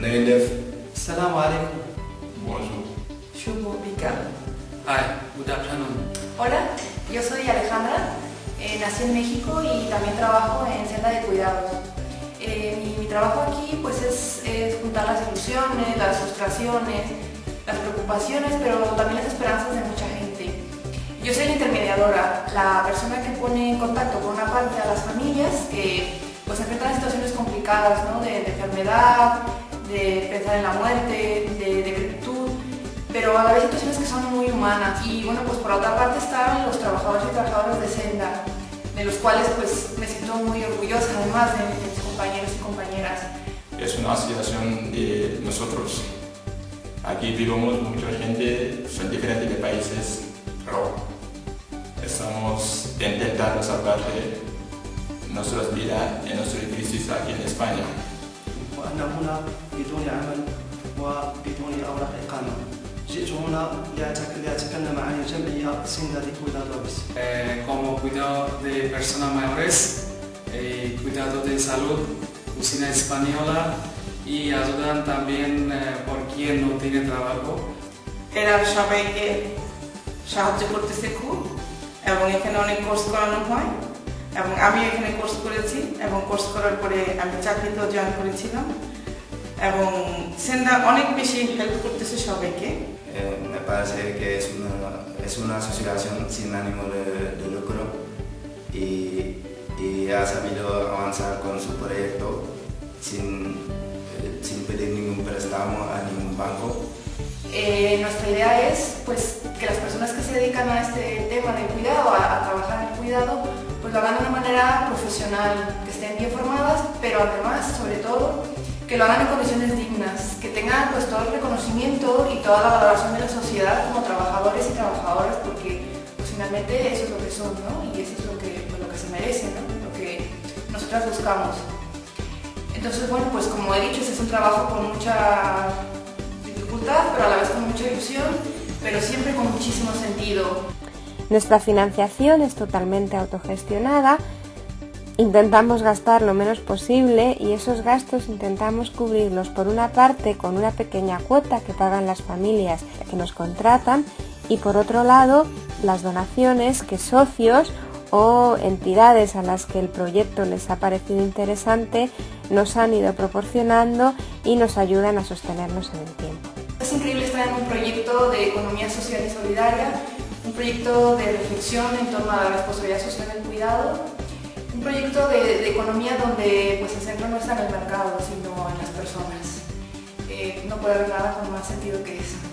na ngeen def salaamaaleykum. bonjour Shubu Bika. Hi, good afternoon. Hola, yo soy Alejandra, eh, nací en México y también trabajo en Senda de Cuidados. Eh, mi, mi trabajo aquí pues es, es juntar las ilusiones, las frustraciones, las preocupaciones, pero también las esperanzas de mucha gente. Yo soy la intermediadora, la persona que pone en contacto por una parte a las familias que pues enfrentan situaciones complicadas, ¿no? de, de enfermedad, de pensar en la muerte, de decrepitud, pero a la vez situaciones que son muy humanas. Y bueno, pues por otra parte están los trabajadores y trabajadoras de Senda, de los cuales pues me siento muy orgullosa además de, mis compañeros y compañeras. es una asociación de nosotros aquí vivimos mucha gente son diferentes de países pero estamos intentando salvar nuestras vidas en nuestra crisis aquí en España وأنا هنا بدون عمل وبدون أوراق إقامة جئت هنا لأتك- لأتكلم عن الجمعية سندا de Cuidadores Eh, como cuidado de personas mayores, eh, cuidado de salud, cocina española y ayudan también eh, por quien no tiene trabajo. এরা সবাইকে সাহায্য করতেছে খুব এবং এখানে অনেক কোর্স করানো হয় এবং আমি এখানে কোর্স করেছি এবং কোর্স করার পরে আমি চাকরিতেও জয়েন করেছিলাম এবং সেন্ডা অনেক বেশি হেল্প করতেছে সবাইকে Eh, me parece que es una, es una asociación sin ánimo de, de lucro y, y ha sabido avanzar con su proyecto sin, eh, sin pedir ningún préstamo a ningún banco. Eh, nuestra idea es pues, que las personas que se dedican a este tema del cuidado, a, a trabajar en el cuidado, pues lo hagan de una manera profesional, que estén bien formadas, pero además, sobre todo, que lo hagan en condiciones dignas, que tengan pues, todo el reconocimiento y toda la valoración de la sociedad como trabajadores y trabajadoras, porque pues, finalmente eso es lo que son, ¿no? Y eso es lo que, pues, lo que se merecen, ¿no? Lo que nosotras buscamos. Entonces, bueno, pues como he dicho, es un trabajo con mucha dificultad, pero a la vez con mucha ilusión, pero siempre con muchísimo sentido. Nuestra financiación es totalmente autogestionada. Intentamos gastar lo menos posible y esos gastos intentamos cubrirlos por una parte con una pequeña cuota que pagan las familias que nos contratan y por otro lado las donaciones que socios o entidades a las que el proyecto les ha parecido interesante nos han ido proporcionando y nos ayudan a sostenernos en el tiempo. Es increíble estar en un proyecto de economía social y solidaria, un proyecto de reflexión en torno a la responsabilidad social del cuidado, un proyecto de, economía donde pues, el centro no está en el mercado, sino en las personas. Eh, no puede haber nada con más sentido que eso.